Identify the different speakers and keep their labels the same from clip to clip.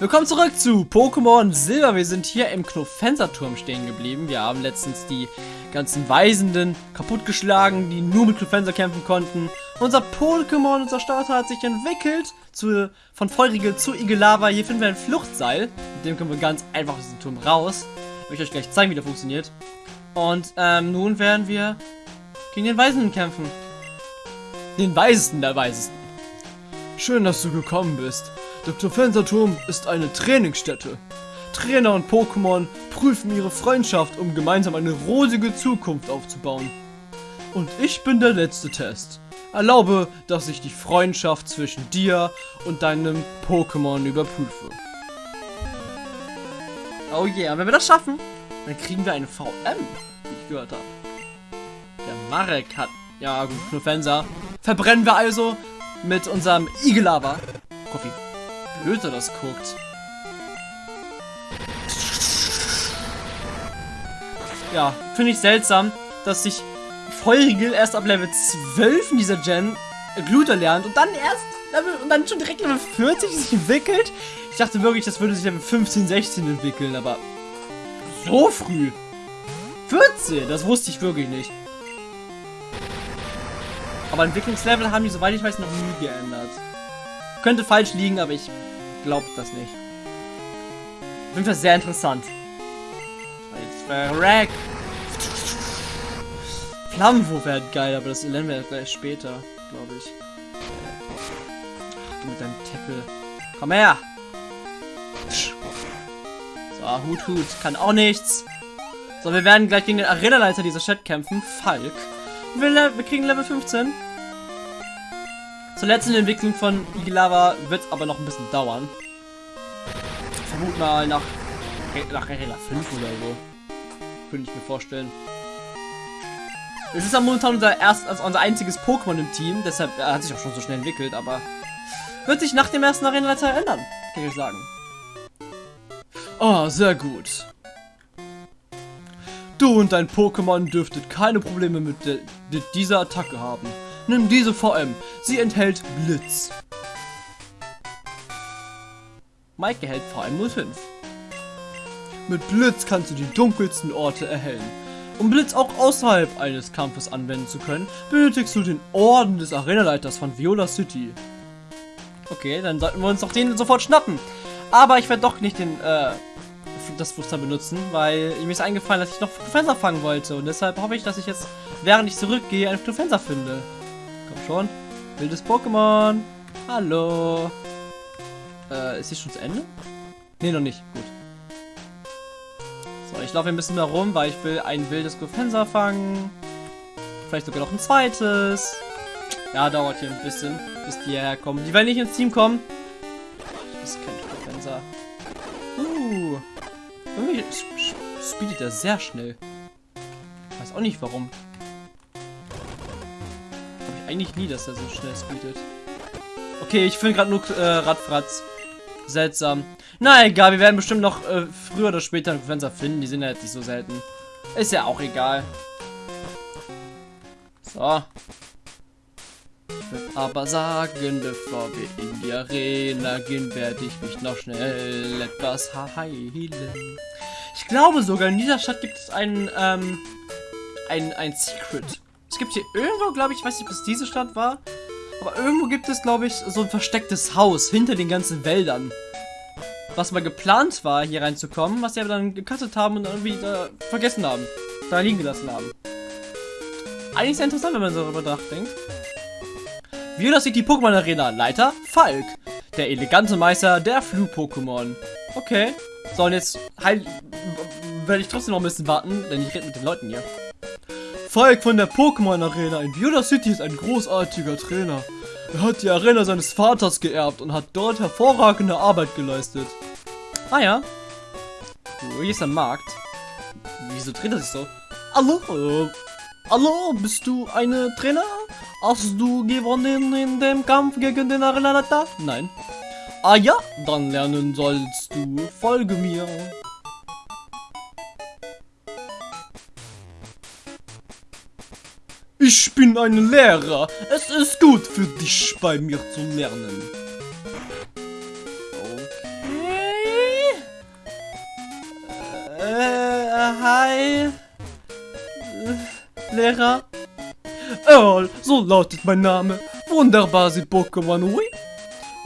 Speaker 1: Willkommen zurück zu Pokémon Silber. Wir sind hier im Knofenserturm stehen geblieben. Wir haben letztens die ganzen Weisenden kaputtgeschlagen, die nur mit Knofenser kämpfen konnten. Unser Pokémon, unser Starter hat sich entwickelt zu, von Feurige zu Igelava. Hier finden wir ein Fluchtseil. Mit dem können wir ganz einfach aus diesem Turm raus. Ich euch gleich zeigen, wie der funktioniert. Und ähm, nun werden wir gegen den Weisenden kämpfen. Den Weisesten der Weisesten. Schön, dass du gekommen bist. Der Knofenserturm ist eine Trainingsstätte. Trainer und Pokémon prüfen ihre Freundschaft, um gemeinsam eine rosige Zukunft aufzubauen. Und ich bin der letzte Test. Erlaube, dass ich die Freundschaft zwischen dir und deinem Pokémon überprüfe. Oh yeah, wenn wir das schaffen, dann kriegen wir eine VM, wie ich gehört habe. Der Marek hat... Ja gut, Knofenser. Verbrennen wir also mit unserem Igelava. Er das guckt. Ja, finde ich seltsam, dass sich Feurigel erst ab Level 12 in dieser Gen Gluter lernt und dann erst Level, und dann schon direkt Level 40 sich entwickelt. Ich dachte wirklich, das würde sich Level 15, 16 entwickeln, aber so früh. 14, das wusste ich wirklich nicht. Aber Entwicklungslevel haben die, soweit ich weiß, noch nie geändert. Könnte falsch liegen, aber ich glaube das nicht. Auf jeden Fall sehr interessant. Jetzt verreck. Flammenwurf wäre geil, aber das lernen wir gleich später, glaube ich. Ach, du mit deinem Tackle. Komm her! So, Hut, Hut. Kann auch nichts. So, wir werden gleich gegen den Arena-Leiter dieser Stadt kämpfen. Falk. Wir, wir kriegen Level 15. Zur letzten Entwicklung von Igelava wird es aber noch ein bisschen dauern. Ich vermute mal nach, nach Arena 5 oder so. Könnte ich mir vorstellen. Es ist ja momentan unser, erst, also unser einziges Pokémon im Team, deshalb er hat sich auch schon so schnell entwickelt, aber wird sich nach dem ersten Arena-Leiter ändern, kann ich sagen. Oh, sehr gut. Du und dein Pokémon dürftet keine Probleme mit, mit dieser Attacke haben. Nimm diese VM. Sie enthält Blitz. Mike erhält VM05. Mit Blitz kannst du die dunkelsten Orte erhellen. Um Blitz auch außerhalb eines Kampfes anwenden zu können, benötigst du den Orden des Arenaleiters von Viola City. Okay, dann sollten wir uns doch den sofort schnappen. Aber ich werde doch nicht den, äh, das Fuster benutzen, weil mir ist eingefallen, dass ich noch Fenster fangen wollte. Und deshalb hoffe ich, dass ich jetzt, während ich zurückgehe, einen Fenster finde. Komm schon. Wildes Pokémon. Hallo. Äh, ist hier schon zu Ende? Ne, noch nicht. Gut. So, ich laufe ein bisschen mehr rum, weil ich will ein wildes Gofensa fangen. Vielleicht sogar noch ein zweites. Ja, dauert hier ein bisschen, bis die hierher kommen. Die werden nicht ins Team kommen. Das ist kein Gofensa. Uh. Irgendwie speedet er sehr schnell. Weiß auch nicht warum. Eigentlich nie, dass er so schnell speedet. Okay, ich finde gerade nur äh, Radfratz. Seltsam. Na egal, wir werden bestimmt noch äh, früher oder später einen Fenster finden. Die sind ja jetzt nicht so selten. Ist ja auch egal. So. Ich würde aber sagen, bevor wir in die Arena gehen, werde ich mich noch schnell etwas heilen. Ich glaube sogar, in dieser Stadt gibt es einen, ähm, ein, ein Secret. Es gibt hier irgendwo, glaube ich, weiß nicht, ob es diese Stadt war, aber irgendwo gibt es, glaube ich, so ein verstecktes Haus hinter den ganzen Wäldern. Was mal geplant war, hier reinzukommen, was sie aber dann gecuttet haben und irgendwie äh, vergessen haben. Da liegen gelassen haben. Eigentlich sehr interessant, wenn man darüber nachdenkt. Viola City Pokémon Arena, Leiter Falk. Der elegante Meister der Flug-Pokémon. Okay. So, und jetzt halt, werde ich trotzdem noch ein bisschen warten, denn ich rede mit den Leuten hier. Falk von der Pokémon Arena in Viola City ist ein großartiger Trainer. Er hat die Arena seines Vaters geerbt und hat dort hervorragende Arbeit geleistet. Ah ja. Hier ist ein Markt. Wieso dreht er sich so? Hallo? Äh, hallo, bist du eine Trainer? Hast du gewonnen in dem Kampf gegen den Arenaleiter? Nein. Ah ja, dann lernen sollst du. Folge mir. bin ein Lehrer. Es ist gut für dich, bei mir zu lernen. Okay. Äh, hi. Lehrer. Earl, so lautet mein Name. Wunderbar sie Pokémon, oui?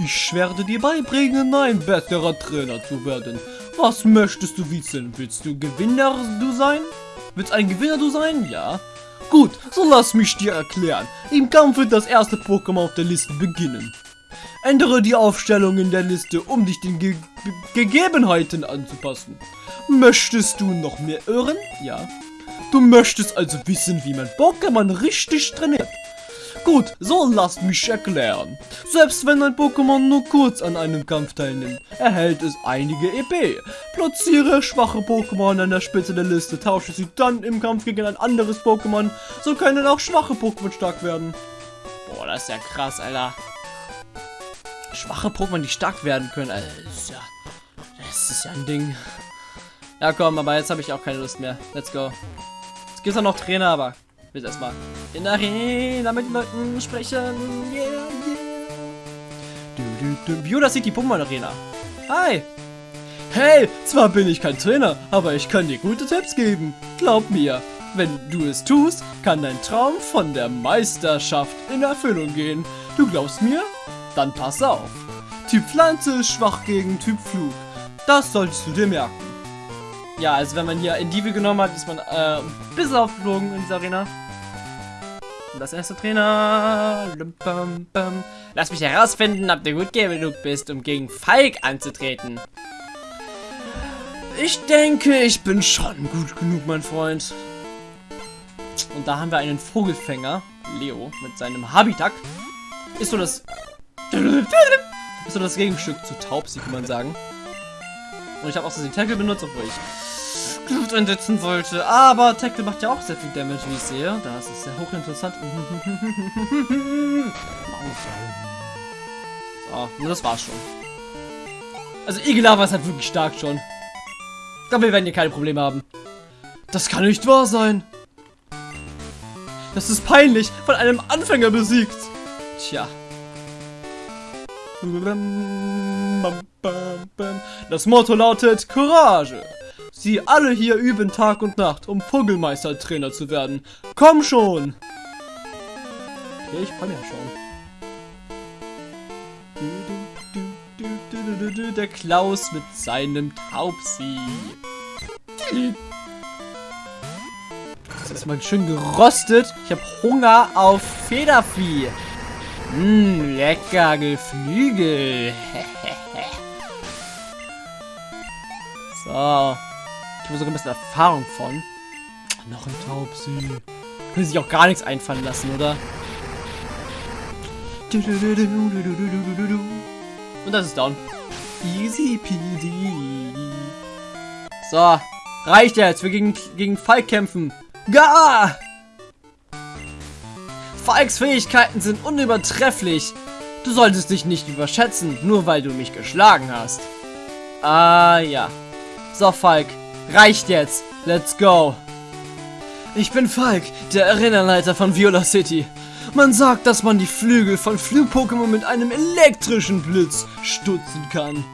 Speaker 1: Ich werde dir beibringen, ein besserer Trainer zu werden. Was möchtest du wissen? Willst du Gewinner du sein? Willst ein Gewinner du sein? Ja. Gut, so lass mich dir erklären. Im Kampf wird das erste Pokémon auf der Liste beginnen. Ändere die Aufstellung in der Liste, um dich den Ge Ge Gegebenheiten anzupassen. Möchtest du noch mehr irren? Ja. Du möchtest also wissen, wie man Pokémon richtig trainiert. Gut, so lasst mich erklären. Selbst wenn ein Pokémon nur kurz an einem Kampf teilnimmt, erhält es einige EP. Platziere schwache Pokémon an der Spitze der Liste, tausche sie dann im Kampf gegen ein anderes Pokémon, so können auch schwache Pokémon stark werden. Boah, das ist ja krass, Alter. Schwache Pokémon, die stark werden können, Alter, das ist ja, das ist ja ein Ding. Ja komm, aber jetzt habe ich auch keine Lust mehr. Let's go. Es gibt auch noch Trainer, aber will erstmal in der Arena mit den Leuten sprechen. Yeah, yeah. Du, du. Viola City Pokémon Arena. Hi. Hey, zwar bin ich kein Trainer, aber ich kann dir gute Tipps geben. Glaub mir, wenn du es tust, kann dein Traum von der Meisterschaft in Erfüllung gehen. Du glaubst mir? Dann pass auf. Typ Pflanze ist schwach gegen Typ Flug. Das solltest du dir merken. Ja, also wenn man hier Indivi genommen hat, ist man äh, bisschen aufgeflogen in dieser Arena. Und das erste Trainer. Lass mich herausfinden, ob du gut genug bist, um gegen Falk anzutreten. Ich denke, ich bin schon gut genug, mein Freund. Und da haben wir einen Vogelfänger, Leo, mit seinem Habitat. Ist so das... Ist so das Gegenstück zu Taubsi, kann man sagen. Und ich habe auch so den Tackle benutzt, obwohl ich Glut einsetzen wollte. Aber Tackle macht ja auch sehr viel Damage, wie ich sehe. Das ist sehr hochinteressant. so, das war's schon. Also Igelava ist halt wirklich stark schon. Ich glaube, wir werden hier keine Probleme haben. Das kann nicht wahr sein. Das ist peinlich, von einem Anfänger besiegt. Tja. Das Motto lautet Courage. Sie alle hier üben Tag und Nacht, um Vogelmeister-Trainer zu werden. Komm schon! Okay, ich komm ja schon. Der Klaus mit seinem Taubsi. Das ist mal schön gerostet. Ich habe Hunger auf Federvieh. Mmm, lecker Geflügel. so. Ich habe sogar ein bisschen Erfahrung von. Noch ein Taubsi. Können sich auch gar nichts einfallen lassen, oder? Und das ist down. Easy peasy. So. Reicht jetzt. Wir gegen, gegen Falk kämpfen. Ga! Falks Fähigkeiten sind unübertrefflich. Du solltest dich nicht überschätzen, nur weil du mich geschlagen hast. Ah, ja. So, Falk. Reicht jetzt. Let's go. Ich bin Falk, der Arenaleiter von Viola City. Man sagt, dass man die Flügel von Flug-Pokémon mit einem elektrischen Blitz stutzen kann.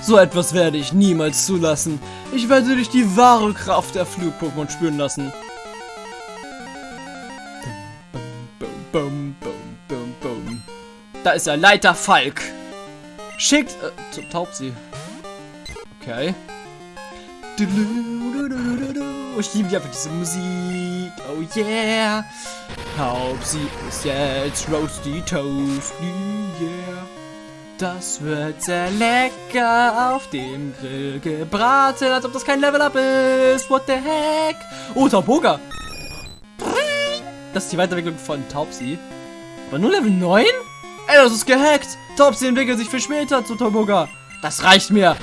Speaker 1: So etwas werde ich niemals zulassen. Ich werde dich die wahre Kraft der Flug-Pokémon spüren lassen. Da ist der Leiter Falk. Schickt... Äh, Taubsi. Okay. Ich liebe einfach diese Musik. Oh yeah. Taubsi ist jetzt Roasty Toasty. Yeah. Das wird sehr lecker auf dem Grill gebraten, als ob das kein Level-Up ist. What the heck? Oh, Tauboga. Das ist die Weiterentwicklung von Taubsi. Aber nur Level 9? Ey, das ist gehackt. Taubsi entwickelt sich für später zu Tauboga. Das reicht mir.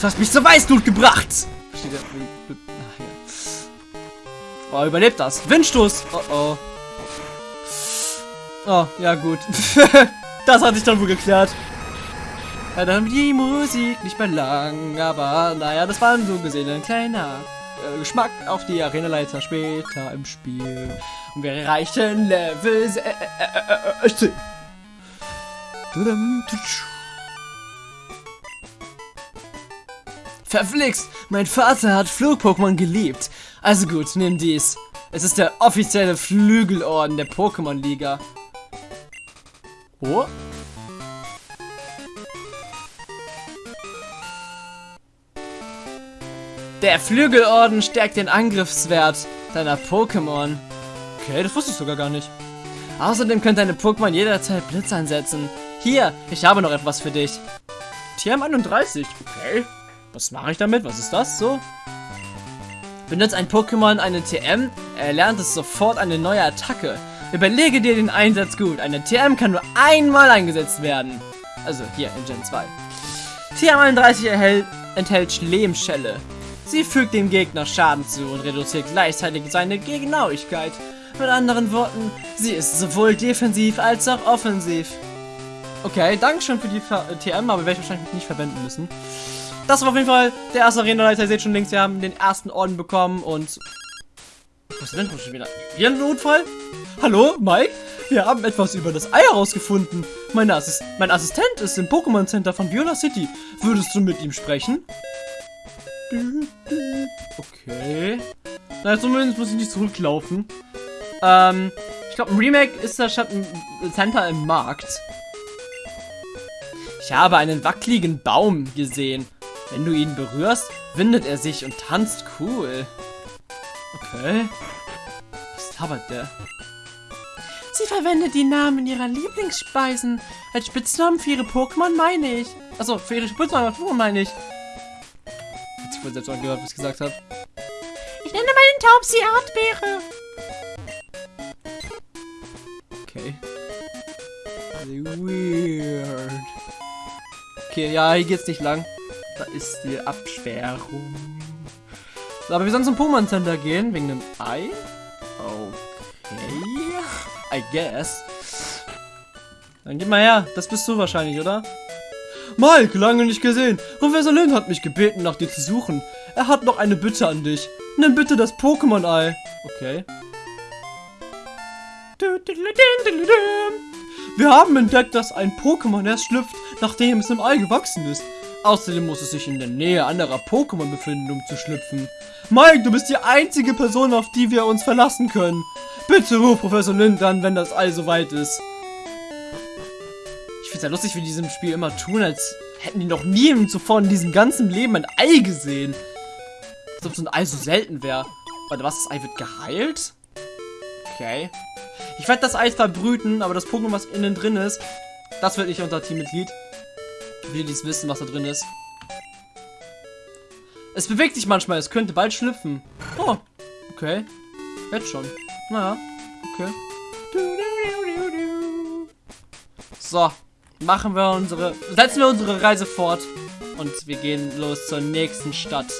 Speaker 1: Du hast mich zur Weißglut gebracht. Versteht ihr? Ach, ja. Oh, überlebt das. Windstoß. Oh, oh. Oh, ja gut. das hat sich dann wohl geklärt. Ja, dann die Musik nicht mehr lang, aber naja, das war so gesehen ein kleiner äh, Geschmack auf die Arenaleiter später im Spiel. Und wir erreichen Level 16. Verflixt, mein Vater hat Flug-Pokémon geliebt. Also gut, nimm dies. Es ist der offizielle Flügelorden der Pokémon-Liga. Oh. Der Flügelorden stärkt den Angriffswert deiner Pokémon. Okay, das wusste ich sogar gar nicht. Außerdem können deine Pokémon jederzeit Blitz einsetzen. Hier, ich habe noch etwas für dich. TM31, okay. Was mache ich damit? Was ist das so? Benutzt ein Pokémon eine TM, erlernt es sofort eine neue Attacke. Überlege dir den Einsatz gut. Eine TM kann nur einmal eingesetzt werden. Also hier in Gen 2. TM31 erhält, enthält Lehmschelle. Sie fügt dem Gegner Schaden zu und reduziert gleichzeitig seine Genauigkeit. Mit anderen Worten, sie ist sowohl defensiv als auch offensiv. Okay, danke schön für die TM, aber werde ich wahrscheinlich nicht verwenden müssen. Das war auf jeden Fall der erste Arena-Leiter. Ihr seht schon links, wir haben den ersten Orden bekommen und... Was ist denn schon wieder? Hier ein Notfall? Hallo, Mike? Wir haben etwas über das Ei herausgefunden. Mein, Assist mein Assistent ist im Pokémon Center von Viola City. Würdest du mit ihm sprechen? Okay. Na, zumindest muss ich nicht zurücklaufen. Ähm, ich glaube, ein Remake ist das Schatten Center im Markt. Ich habe einen wackeligen Baum gesehen. Wenn du ihn berührst, windet er sich und tanzt cool. Okay. Was labert der? Sie verwendet die Namen ihrer Lieblingsspeisen. Als Spitznamen für ihre Pokémon meine ich. Achso, für ihre Spitznamen Pokémon meine ich. Sich wohl selbst angehört, was ich gesagt habe. Ich nenne meinen Taubsi Erdbeere. Okay. Weird. Okay, ja, hier geht's nicht lang. Da ist die Absperrung. So, aber wir sollen zum Pokémon Center gehen, wegen dem Ei. Okay. I guess. Dann gib mal her. Das bist du wahrscheinlich, oder? Mike, lange nicht gesehen. Professor Lin hat mich gebeten, nach dir zu suchen. Er hat noch eine Bitte an dich. Nimm bitte das Pokémon-Ei. Okay. Wir haben entdeckt, dass ein Pokémon erst schlüpft, nachdem es im Ei gewachsen ist. Außerdem muss es sich in der Nähe anderer Pokémon befinden, um zu schlüpfen. Mike, du bist die einzige Person, auf die wir uns verlassen können. Bitte ruf Professor Lind an, wenn das Ei soweit ist. Ich finde es ja lustig, wie die diesem Spiel immer tun, als hätten die noch nie zuvor in diesem ganzen Leben ein Ei gesehen. Als ob so ein Ei so selten wäre. Warte, was? Das Ei wird geheilt? Okay. Ich werde das Eis verbrüten, aber das Pokémon, was innen drin ist, das wird nicht unser Teammitglied. Will dies wissen, was da drin ist. Es bewegt sich manchmal, es könnte bald schlüpfen. Oh, okay. Jetzt schon. Naja, okay. So, machen wir unsere, setzen wir unsere Reise fort und wir gehen los zur nächsten Stadt.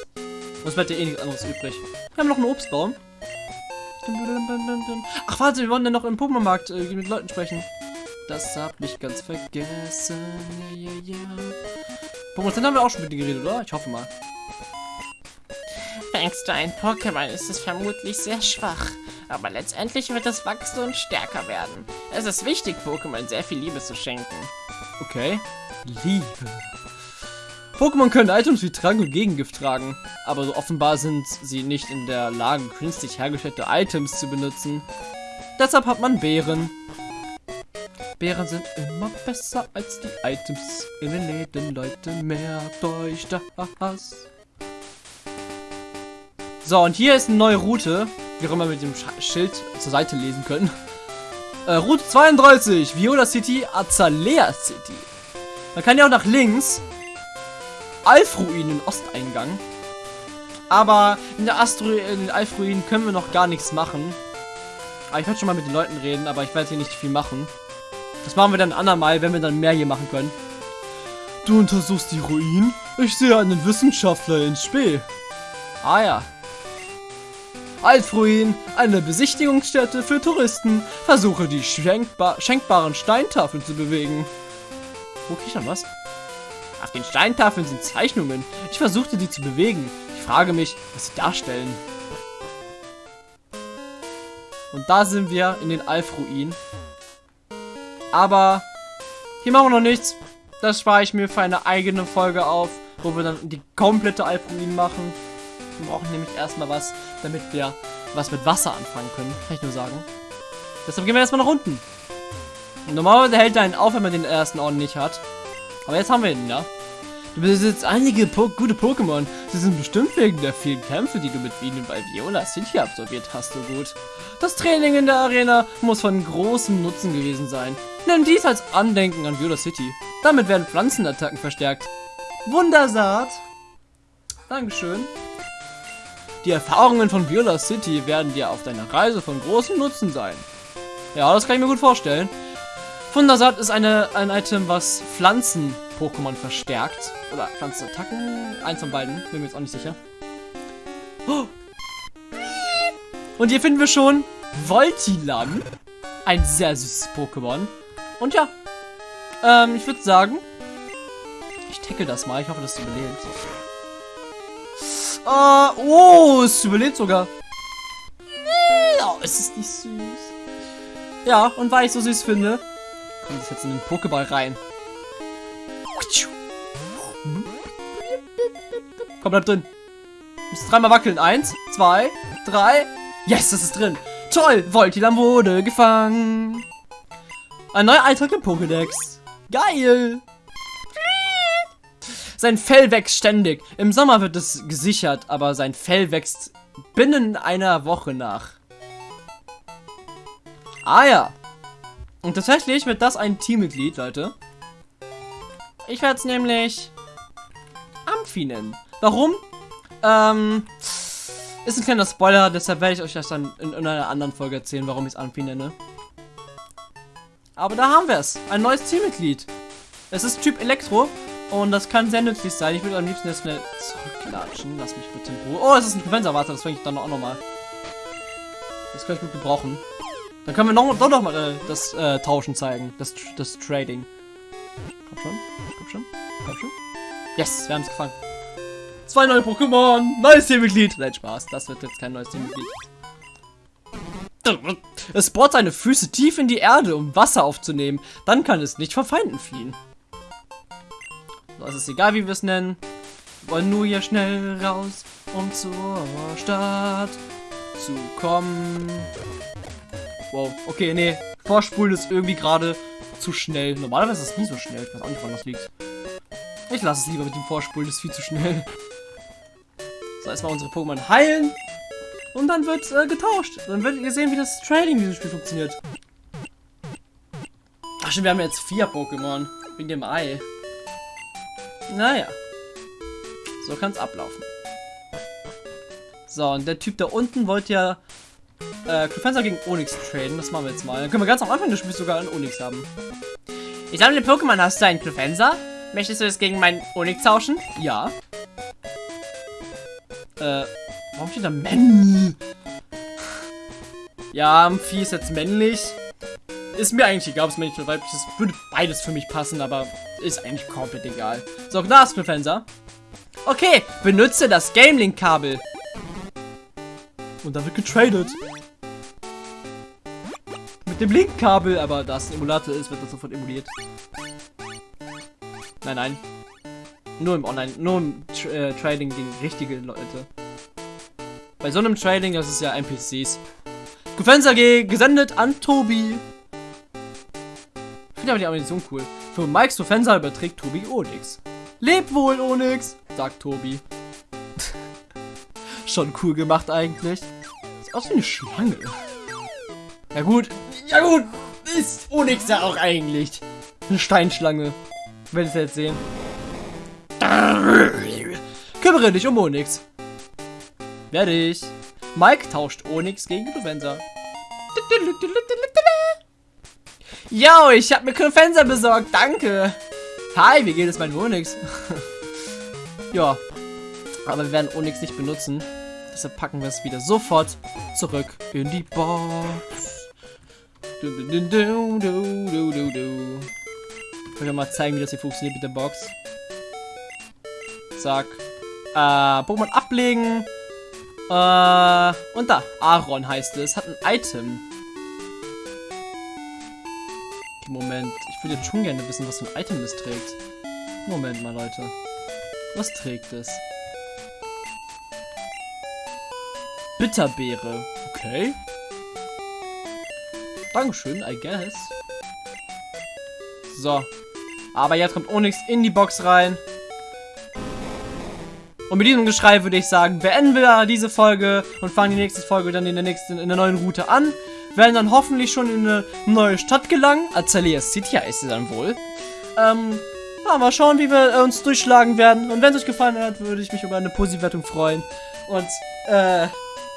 Speaker 1: Uns bleibt ja eh nichts anderes übrig. Wir haben noch einen Obstbaum. Ach warte, wir wollen dann noch im Pokémon-Markt äh, mit Leuten sprechen. Das hab ich ganz vergessen. Ja, ja, ja. Pokémon Center haben wir auch schon mit dir geredet, oder? Ich hoffe mal.
Speaker 2: Fängst du ein Pokémon, ist es vermutlich sehr schwach. Aber letztendlich wird es wachsen und stärker werden. Es ist wichtig, Pokémon sehr viel Liebe zu schenken.
Speaker 1: Okay. Liebe. Pokémon können Items wie Trank und Gegengift tragen, aber so offenbar sind sie nicht in der Lage, künstlich hergestellte Items zu benutzen. Deshalb hat man Beeren. Beeren sind immer besser als die Items in den Läden, Leute. Merkt euch das. So, und hier ist eine neue Route, wie auch immer mit dem Schild zur Seite lesen können. Äh, Route 32, Viola City, Azalea City. Man kann ja auch nach links Alfruinen Osteingang. Aber in der Astro in den Alfruinen können wir noch gar nichts machen. Aber ich werde schon mal mit den Leuten reden, aber ich werde hier nicht viel machen. Das machen wir dann andermal, wenn wir dann mehr hier machen können. Du untersuchst die Ruinen? Ich sehe einen Wissenschaftler in Spee. Ah ja. Alfruin, eine Besichtigungsstätte für Touristen. Versuche die schenkbar schenkbaren Steintafeln zu bewegen. Wo krieg ich dann was? Auf den Steintafeln sind Zeichnungen. Ich versuchte die zu bewegen. Ich frage mich, was sie darstellen. Und da sind wir in den Alf-Ruinen. Aber hier machen wir noch nichts. Das spare ich mir für eine eigene Folge auf, wo wir dann die komplette Alp-Ruinen machen. Wir brauchen nämlich erstmal was, damit wir was mit Wasser anfangen können. Kann ich nur sagen. Deshalb gehen wir erstmal nach unten. Normalerweise hält er einen auf, wenn man den ersten Orden nicht hat. Aber jetzt haben wir ihn, ja. Du besitzt einige po gute Pokémon. Sie sind bestimmt wegen der vielen Kämpfe, die du mit ihnen bei Viola City absolviert hast, so gut. Das Training in der Arena muss von großem Nutzen gewesen sein. Nimm dies als Andenken an Viola City. Damit werden Pflanzenattacken verstärkt. Wundersaat. Dankeschön. Die Erfahrungen von Viola City werden dir auf deiner Reise von großem Nutzen sein. Ja, das kann ich mir gut vorstellen. Wundersaat ist eine, ein Item, was Pflanzen-Pokémon verstärkt. Oder Pflanzenattacken. Eins von beiden. Bin mir jetzt auch nicht sicher. Oh. Und hier finden wir schon Voltilam. Ein sehr süßes Pokémon. Und ja. Ähm, ich würde sagen, ich tackle das mal. Ich hoffe, das überlebt. Uh, oh, es überlebt sogar. Oh, es ist nicht süß. Ja, und weil ich so süß finde, kommt es jetzt in den Pokéball rein. Komm, bleib drin. Muss dreimal wackeln. Eins, zwei, drei. Yes, das ist drin. Toll, Voltilam wurde gefangen. Ein neuer Eintrag im Pokédex. Geil. Sein Fell wächst ständig. Im Sommer wird es gesichert, aber sein Fell wächst binnen einer Woche nach. Ah ja. Und tatsächlich wird das ein Teammitglied, Leute. Ich werde es nämlich Amphi nennen. Warum? Ähm, ist ein kleiner Spoiler, deshalb werde ich euch das dann in, in einer anderen Folge erzählen, warum ich es Amphi nenne. Aber da haben wir es. Ein neues Teammitglied. Es ist Typ Elektro und das kann sehr nützlich sein. Ich würde am liebsten jetzt schnell zurückklatschen. Lass mich bitte in Ruhe. Oh, es ist ein Defenser. Warte, das fange ich dann auch nochmal. Das kann ich gut gebrauchen. Dann können wir noch, doch noch mal äh, das äh, Tauschen zeigen. Das, das Trading. Komm schon. Komm schon. Komm schon. Yes, wir haben es gefangen. Zwei neue Pokémon. Neues Teammitglied. Nein, Spaß. Das wird jetzt kein neues Teammitglied. Es bohrt seine Füße tief in die Erde, um Wasser aufzunehmen. Dann kann es nicht vor Feinden fliehen. So, es ist egal, wie wir es nennen. Wir wollen nur hier schnell raus, um zur Stadt zu kommen. Wow, okay, nee. Vorspulen ist irgendwie gerade zu schnell. Normalerweise ist es nie so schnell. Ich weiß auch nicht, woran das liegt. Ich lasse es lieber mit dem Vorspulen, das ist viel zu schnell. So, erstmal unsere Pokémon heilen. Und dann wird äh, getauscht. Dann werdet ihr sehen, wie das Trading in diesem Spiel funktioniert. Ach schon, wir haben jetzt vier Pokémon. Wegen dem Ei. Naja. So kann es ablaufen. So, und der Typ da unten wollte ja äh, Clefenza gegen Onyx traden. Das machen wir jetzt mal. Dann können wir ganz am Anfang des Spiels sogar einen Onyx haben.
Speaker 2: Ich sammle Pokémon. Hast du einen Clefenza? Möchtest du es gegen meinen Onyx tauschen?
Speaker 1: Ja. Äh, warum steht da männlich? Ja, Amphi ist jetzt männlich. Ist mir eigentlich egal, ob es männlich oder weiblich ist. Würde beides für mich passen, aber ist eigentlich komplett egal. So, Glasbefenser. Okay, benutze das Gamelink-Kabel. Und dann wird getradet. Mit dem Link-Kabel, aber da es ein Emulator ist, wird das sofort emuliert. Nein, nein. Nur im Online, nur im Tra äh, Trading gegen richtige Leute. Bei so einem Trading, das ist ja NPCs. Gefenster G gesendet an Tobi. Ich finde aber die Animation cool. Für Mikes Defensa überträgt Tobi Onyx. Leb wohl, Onyx, sagt Tobi. Schon cool gemacht eigentlich. Sieht aus wie eine Schlange. Ja gut, ja gut, ist Onyx ja auch eigentlich. Eine Steinschlange. Werdet ihr jetzt sehen. Kümmere dich um Onyx. Ich. Mike tauscht Onyx gegen Defensa. Yo, ich habe mir Clefenser besorgt, danke. Hi, wie geht es mein Onyx? ja, aber wir werden Onyx nicht benutzen. Deshalb packen wir es wieder sofort zurück in die Box. Ich will mal zeigen, wie das hier funktioniert mit der Box. Zack. Äh, Pokémon ablegen. Äh, und da. Aaron heißt es. Hat ein Item. Moment. Ich würde jetzt schon gerne wissen, was für ein Item es trägt. Moment mal, Leute. Was trägt es? Bitterbeere. Okay. Dankeschön, I guess. So. Aber jetzt kommt Onyx in die Box rein. Und mit diesem Geschrei würde ich sagen, beenden wir diese Folge und fangen die nächste Folge dann in der nächsten, in der neuen Route an. Werden dann hoffentlich schon in eine neue Stadt gelangen. Azalea City heißt sie dann wohl. Ähm, ja, mal schauen, wie wir uns durchschlagen werden. Und wenn es euch gefallen hat, würde ich mich über eine Positivwertung freuen. Und, äh,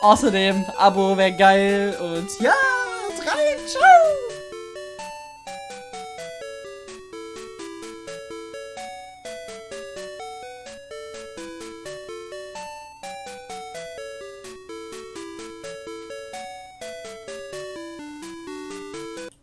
Speaker 1: außerdem, Abo wäre geil. Und ja, rein, ciao!